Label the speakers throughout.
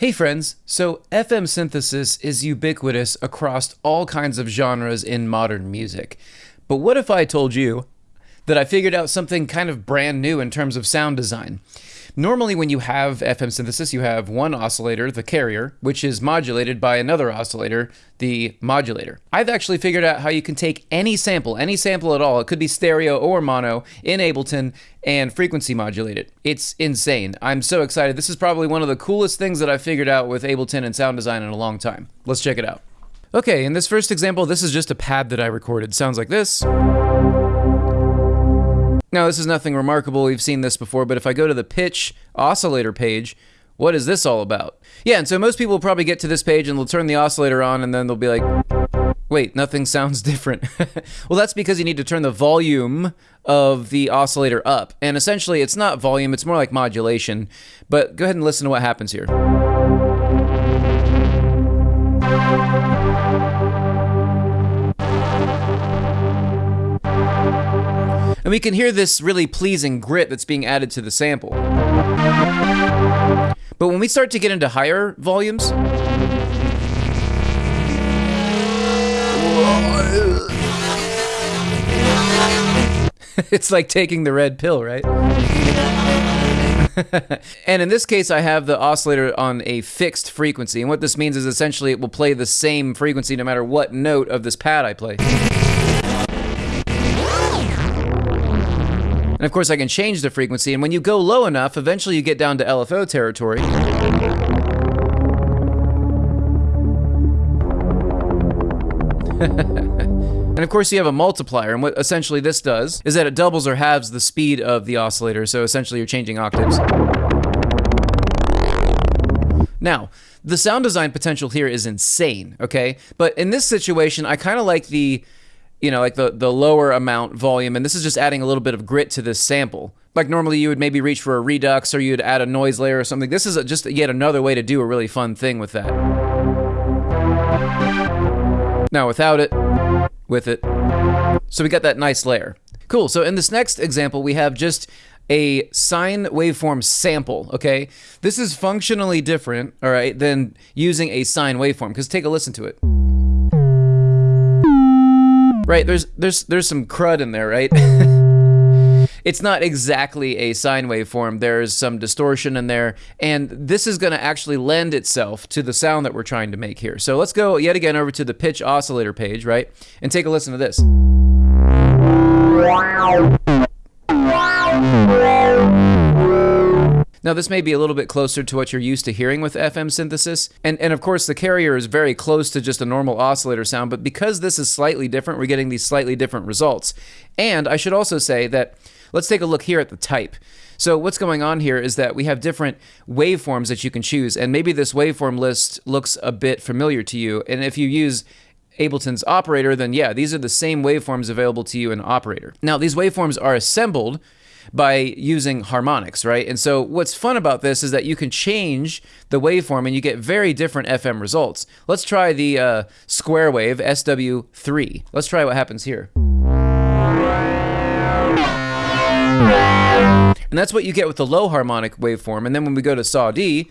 Speaker 1: Hey friends, so FM synthesis is ubiquitous across all kinds of genres in modern music. But what if I told you that I figured out something kind of brand new in terms of sound design? Normally, when you have FM synthesis, you have one oscillator, the carrier, which is modulated by another oscillator, the modulator. I've actually figured out how you can take any sample, any sample at all, it could be stereo or mono, in Ableton and frequency modulate it. It's insane. I'm so excited. This is probably one of the coolest things that I've figured out with Ableton and sound design in a long time. Let's check it out. Okay, in this first example, this is just a pad that I recorded. Sounds like this. Now, this is nothing remarkable. We've seen this before, but if I go to the pitch oscillator page, what is this all about? Yeah, and so most people will probably get to this page and they'll turn the oscillator on and then they'll be like, wait, nothing sounds different. well, that's because you need to turn the volume of the oscillator up. And essentially, it's not volume, it's more like modulation. But go ahead and listen to what happens here. And we can hear this really pleasing grit that's being added to the sample. But when we start to get into higher volumes, it's like taking the red pill, right? and in this case, I have the oscillator on a fixed frequency. And what this means is essentially it will play the same frequency no matter what note of this pad I play. And of course, I can change the frequency. And when you go low enough, eventually you get down to LFO territory. and of course, you have a multiplier. And what essentially this does is that it doubles or halves the speed of the oscillator. So essentially, you're changing octaves. Now, the sound design potential here is insane, okay? But in this situation, I kind of like the you know, like the, the lower amount volume, and this is just adding a little bit of grit to this sample. Like normally you would maybe reach for a redux or you'd add a noise layer or something. This is a, just yet another way to do a really fun thing with that. Now without it, with it. So we got that nice layer. Cool, so in this next example, we have just a sine waveform sample, okay? This is functionally different, all right, than using a sine waveform, because take a listen to it. Right, there's there's there's some crud in there, right? it's not exactly a sine waveform. There's some distortion in there, and this is going to actually lend itself to the sound that we're trying to make here. So let's go yet again over to the pitch oscillator page, right? And take a listen to this. Now, this may be a little bit closer to what you're used to hearing with FM synthesis, and, and of course the carrier is very close to just a normal oscillator sound, but because this is slightly different, we're getting these slightly different results. And I should also say that, let's take a look here at the type. So what's going on here is that we have different waveforms that you can choose, and maybe this waveform list looks a bit familiar to you, and if you use Ableton's operator, then yeah, these are the same waveforms available to you in operator. Now, these waveforms are assembled by using harmonics, right? And so what's fun about this is that you can change the waveform and you get very different FM results. Let's try the uh, square wave, SW3. Let's try what happens here. And that's what you get with the low harmonic waveform. And then when we go to saw D,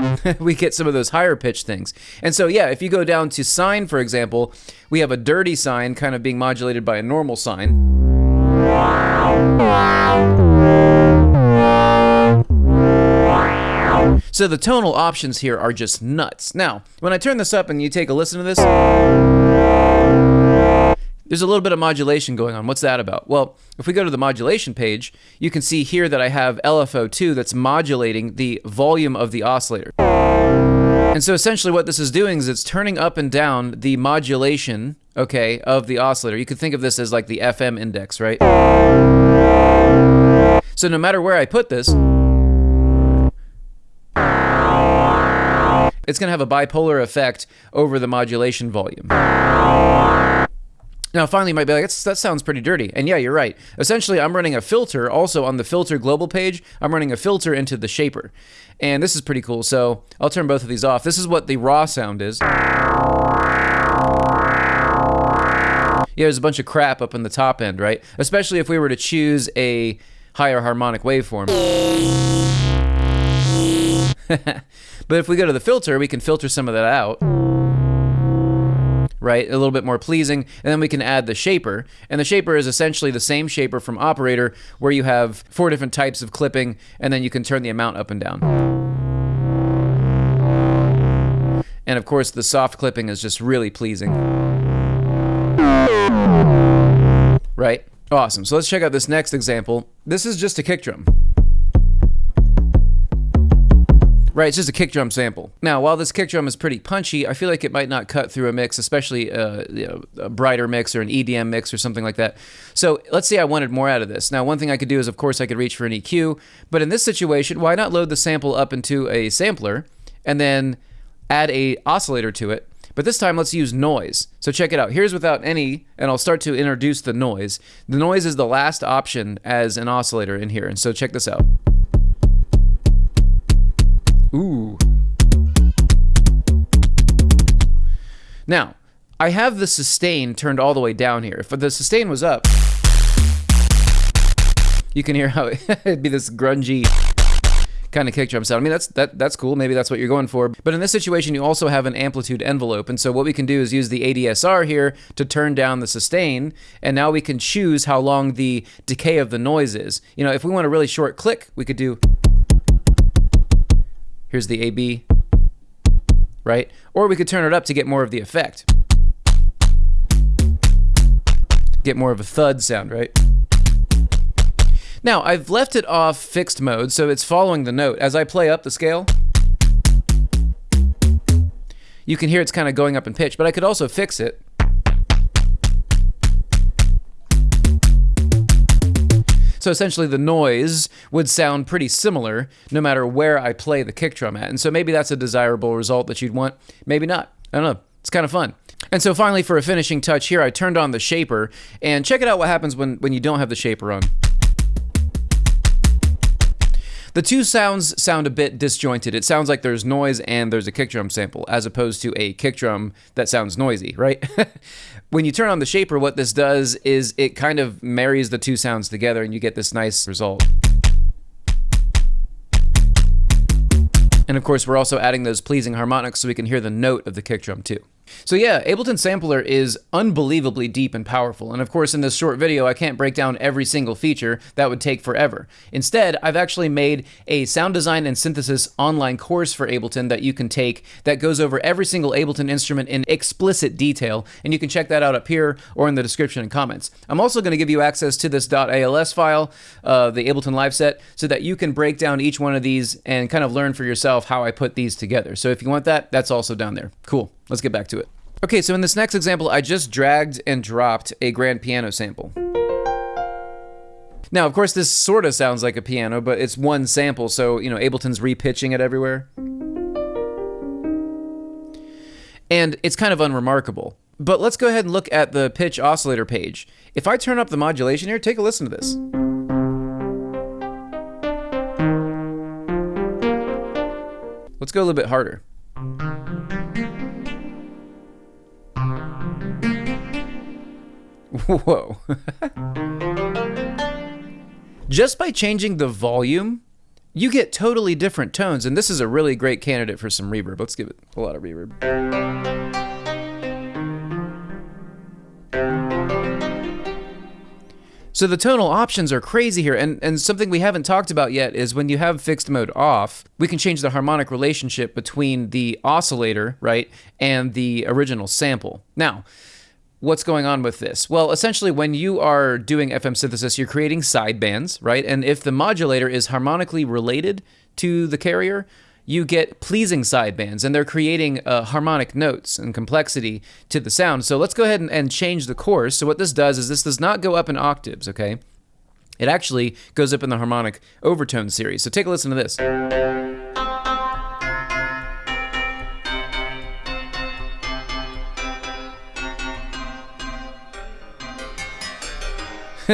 Speaker 1: we get some of those higher pitch things. And so, yeah, if you go down to sine, for example, we have a dirty sine kind of being modulated by a normal sine. So the tonal options here are just nuts. Now, when I turn this up and you take a listen to this, there's a little bit of modulation going on. What's that about? Well, if we go to the modulation page, you can see here that I have LFO2 that's modulating the volume of the oscillator. And so essentially what this is doing is it's turning up and down the modulation, okay, of the oscillator. You could think of this as like the FM index, right? So no matter where I put this, it's going to have a bipolar effect over the modulation volume. Now, finally, you might be like, that sounds pretty dirty. And yeah, you're right. Essentially, I'm running a filter also on the filter global page. I'm running a filter into the shaper. And this is pretty cool. So I'll turn both of these off. This is what the raw sound is. Yeah, there's a bunch of crap up in the top end, right? Especially if we were to choose a higher harmonic waveform. but if we go to the filter, we can filter some of that out. Right, a little bit more pleasing, and then we can add the shaper. And the shaper is essentially the same shaper from Operator, where you have four different types of clipping, and then you can turn the amount up and down. And of course, the soft clipping is just really pleasing. Right? Awesome. So let's check out this next example. This is just a kick drum. Right, it's just a kick drum sample. Now, while this kick drum is pretty punchy, I feel like it might not cut through a mix, especially uh, you know, a brighter mix or an EDM mix or something like that. So let's say I wanted more out of this. Now, one thing I could do is, of course, I could reach for an EQ, but in this situation, why not load the sample up into a sampler and then add a oscillator to it but this time, let's use noise. So check it out. Here's without any, and I'll start to introduce the noise. The noise is the last option as an oscillator in here. And so check this out. Ooh. Now, I have the sustain turned all the way down here. If the sustain was up, you can hear how it'd be this grungy kind of kick drum sound. I mean, that's that that's cool. Maybe that's what you're going for. But in this situation, you also have an amplitude envelope. And so what we can do is use the ADSR here to turn down the sustain. And now we can choose how long the decay of the noise is. You know, if we want a really short click, we could do Here's the AB, right? Or we could turn it up to get more of the effect. Get more of a thud sound, right? Now, I've left it off fixed mode, so it's following the note. As I play up the scale, you can hear it's kind of going up in pitch, but I could also fix it So essentially, the noise would sound pretty similar no matter where I play the kick drum at. And so maybe that's a desirable result that you'd want. Maybe not. I don't know. It's kind of fun. And so finally, for a finishing touch here, I turned on the shaper. And check it out what happens when, when you don't have the shaper on. The two sounds sound a bit disjointed. It sounds like there's noise and there's a kick drum sample, as opposed to a kick drum that sounds noisy, right? when you turn on the shaper, what this does is it kind of marries the two sounds together and you get this nice result. And of course, we're also adding those pleasing harmonics so we can hear the note of the kick drum too. So yeah, Ableton Sampler is unbelievably deep and powerful, and of course in this short video I can't break down every single feature, that would take forever. Instead, I've actually made a sound design and synthesis online course for Ableton that you can take that goes over every single Ableton instrument in explicit detail, and you can check that out up here or in the description and comments. I'm also going to give you access to this .als file, uh, the Ableton live set, so that you can break down each one of these and kind of learn for yourself how I put these together. So if you want that, that's also down there. Cool. Let's get back to it. Okay, so in this next example, I just dragged and dropped a grand piano sample. Now, of course, this sort of sounds like a piano, but it's one sample, so, you know, Ableton's repitching it everywhere. And it's kind of unremarkable. But let's go ahead and look at the pitch oscillator page. If I turn up the modulation here, take a listen to this. Let's go a little bit harder. Whoa. Just by changing the volume, you get totally different tones, and this is a really great candidate for some reverb. Let's give it a lot of reverb. So the tonal options are crazy here, and, and something we haven't talked about yet is when you have fixed mode off, we can change the harmonic relationship between the oscillator, right, and the original sample. Now, what's going on with this? Well, essentially, when you are doing FM synthesis, you're creating sidebands, right? And if the modulator is harmonically related to the carrier, you get pleasing sidebands, and they're creating uh, harmonic notes and complexity to the sound. So let's go ahead and, and change the coarse. So what this does is this does not go up in octaves, okay? It actually goes up in the harmonic overtone series. So take a listen to this.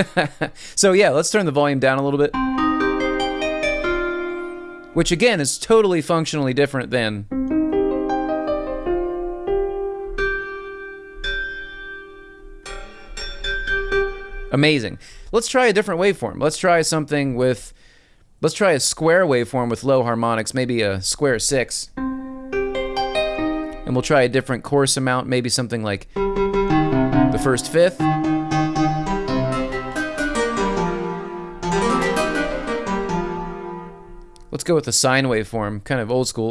Speaker 1: so yeah, let's turn the volume down a little bit. Which again is totally functionally different than Amazing. Let's try a different waveform. Let's try something with, let's try a square waveform with low harmonics, maybe a square six. And we'll try a different coarse amount, maybe something like the first fifth. Let's go with the sine waveform, kind of old school.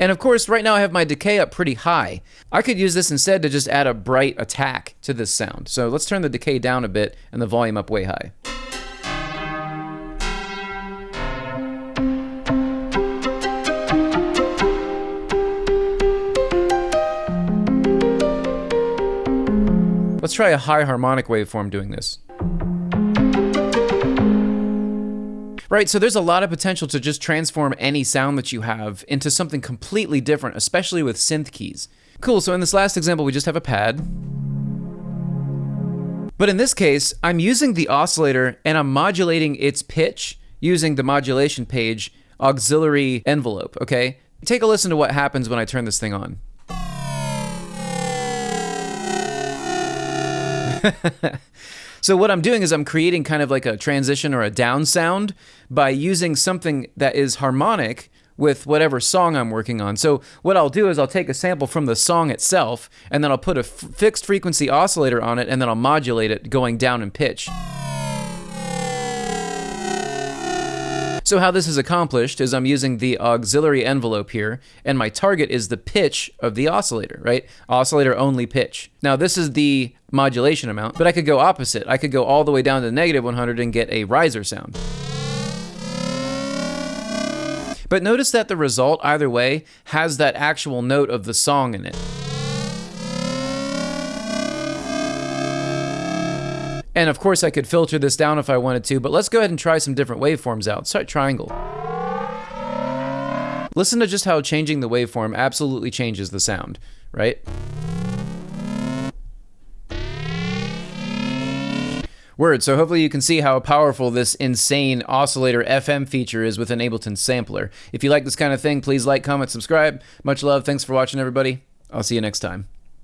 Speaker 1: And of course, right now I have my decay up pretty high. I could use this instead to just add a bright attack to this sound. So let's turn the decay down a bit and the volume up way high. Let's try a high harmonic waveform doing this. Right, so there's a lot of potential to just transform any sound that you have into something completely different, especially with synth keys. Cool, so in this last example, we just have a pad. But in this case, I'm using the oscillator and I'm modulating its pitch using the modulation page auxiliary envelope, okay? Take a listen to what happens when I turn this thing on. So what I'm doing is I'm creating kind of like a transition or a down sound by using something that is harmonic with whatever song I'm working on. So what I'll do is I'll take a sample from the song itself and then I'll put a fixed frequency oscillator on it and then I'll modulate it going down in pitch. So how this is accomplished is I'm using the auxiliary envelope here, and my target is the pitch of the oscillator, right? Oscillator only pitch. Now this is the modulation amount, but I could go opposite. I could go all the way down to negative 100 and get a riser sound. But notice that the result, either way, has that actual note of the song in it. And of course I could filter this down if I wanted to, but let's go ahead and try some different waveforms out. Start triangle. Listen to just how changing the waveform absolutely changes the sound, right? Word, so hopefully you can see how powerful this insane oscillator FM feature is with an Ableton sampler. If you like this kind of thing, please like, comment, subscribe. Much love. Thanks for watching, everybody. I'll see you next time.